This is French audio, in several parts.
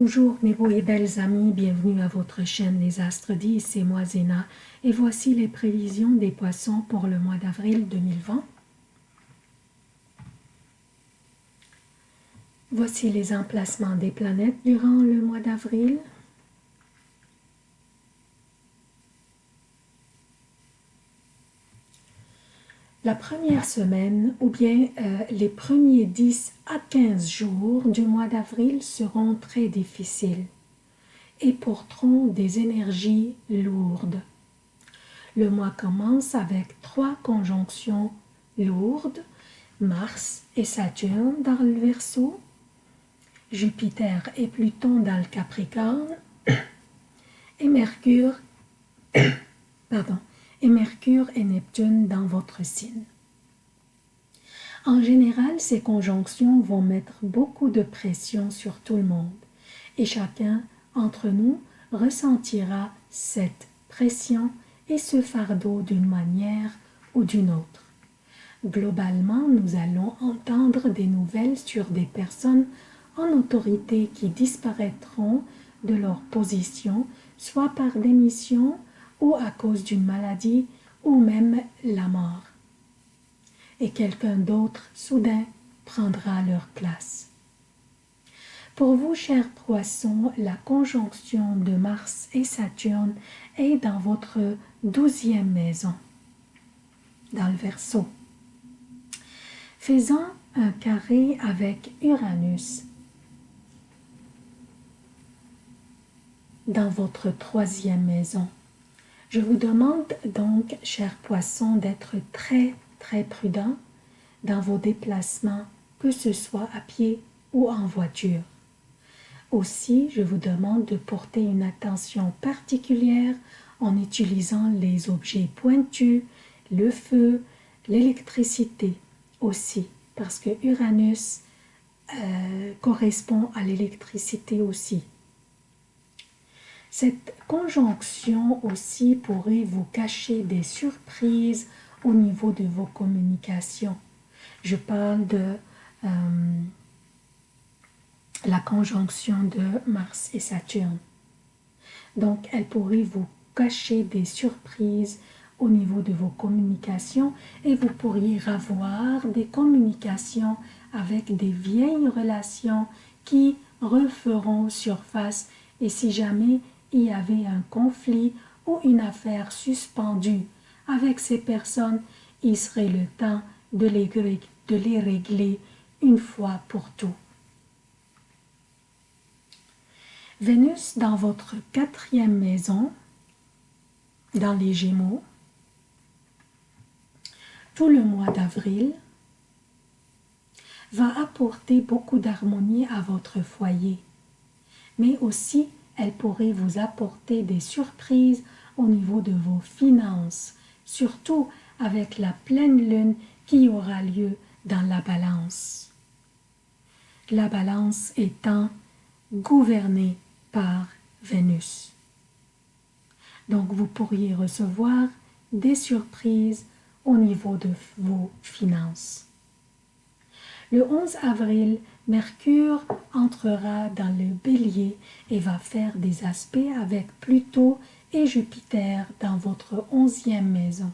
Bonjour mes beaux et belles amis, bienvenue à votre chaîne Les Astres 10, c'est moi Zéna et voici les prévisions des poissons pour le mois d'avril 2020. Voici les emplacements des planètes durant le mois d'avril. La première semaine ou bien euh, les premiers 10 à 15 jours du mois d'avril seront très difficiles et porteront des énergies lourdes. Le mois commence avec trois conjonctions lourdes, Mars et Saturne dans le Verseau, Jupiter et Pluton dans le Capricorne et Mercure pardon, et Mercure et Neptune dans votre signe. En général, ces conjonctions vont mettre beaucoup de pression sur tout le monde et chacun entre nous ressentira cette pression et ce fardeau d'une manière ou d'une autre. Globalement, nous allons entendre des nouvelles sur des personnes en autorité qui disparaîtront de leur position, soit par démission, ou à cause d'une maladie ou même la mort. Et quelqu'un d'autre, soudain, prendra leur place. Pour vous, chers poissons, la conjonction de Mars et Saturne est dans votre douzième maison, dans le Verseau. Faisant un carré avec Uranus dans votre troisième maison. Je vous demande donc, chers poissons, d'être très très prudent dans vos déplacements, que ce soit à pied ou en voiture. Aussi, je vous demande de porter une attention particulière en utilisant les objets pointus, le feu, l'électricité aussi, parce que Uranus euh, correspond à l'électricité aussi. Cette conjonction aussi pourrait vous cacher des surprises au niveau de vos communications. Je parle de euh, la conjonction de Mars et Saturne. Donc, elle pourrait vous cacher des surprises au niveau de vos communications et vous pourriez avoir des communications avec des vieilles relations qui referont surface et si jamais y avait un conflit ou une affaire suspendue avec ces personnes, il serait le temps de les, de les régler une fois pour tout. Vénus dans votre quatrième maison, dans les Gémeaux, tout le mois d'avril, va apporter beaucoup d'harmonie à votre foyer, mais aussi elle pourrait vous apporter des surprises au niveau de vos finances, surtout avec la pleine lune qui aura lieu dans la balance. La balance étant gouvernée par Vénus. Donc vous pourriez recevoir des surprises au niveau de vos finances. Le 11 avril, Mercure entrera dans le bélier et va faire des aspects avec Pluton et Jupiter dans votre onzième maison.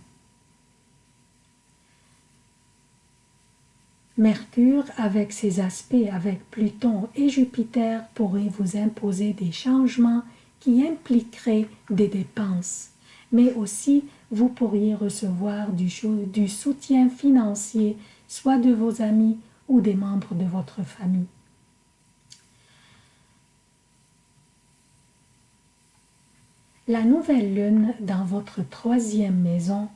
Mercure, avec ses aspects avec Pluton et Jupiter, pourrait vous imposer des changements qui impliqueraient des dépenses, mais aussi vous pourriez recevoir du, du soutien financier, soit de vos amis ou des membres de votre famille. La nouvelle lune dans votre troisième maison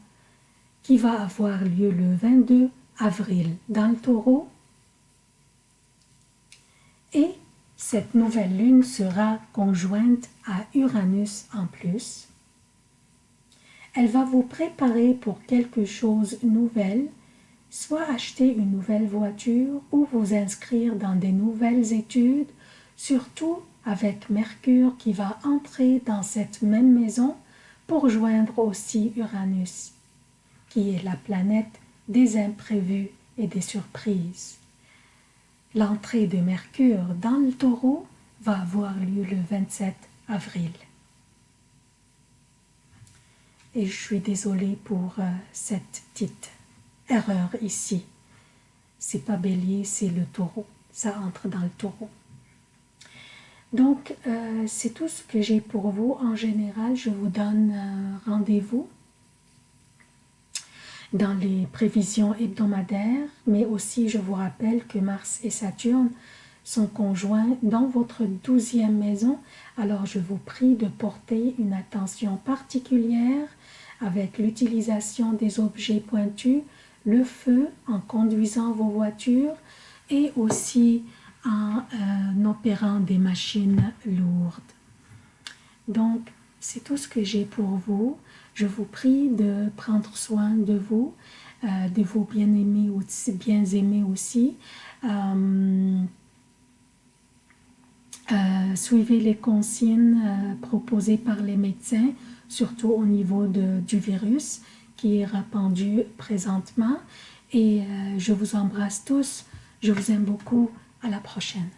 qui va avoir lieu le 22 avril dans le taureau et cette nouvelle lune sera conjointe à Uranus en plus. Elle va vous préparer pour quelque chose de nouvel soit acheter une nouvelle voiture ou vous inscrire dans des nouvelles études, surtout avec Mercure qui va entrer dans cette même maison pour joindre aussi Uranus, qui est la planète des imprévus et des surprises. L'entrée de Mercure dans le taureau va avoir lieu le 27 avril. Et je suis désolée pour euh, cette petite erreur ici. C'est pas bélier, c'est le taureau. Ça entre dans le taureau. Donc, euh, c'est tout ce que j'ai pour vous. En général, je vous donne rendez-vous dans les prévisions hebdomadaires, mais aussi je vous rappelle que Mars et Saturne sont conjoints dans votre douzième maison. Alors, je vous prie de porter une attention particulière avec l'utilisation des objets pointus, le feu en conduisant vos voitures et aussi en euh, opérant des machines lourdes. Donc, c'est tout ce que j'ai pour vous. Je vous prie de prendre soin de vous, euh, de vos bien-aimés aussi, bien aimés aussi. Euh, suivez les consignes proposées par les médecins, surtout au niveau du virus qui est répandu présentement. Et je vous embrasse tous. Je vous aime beaucoup. À la prochaine.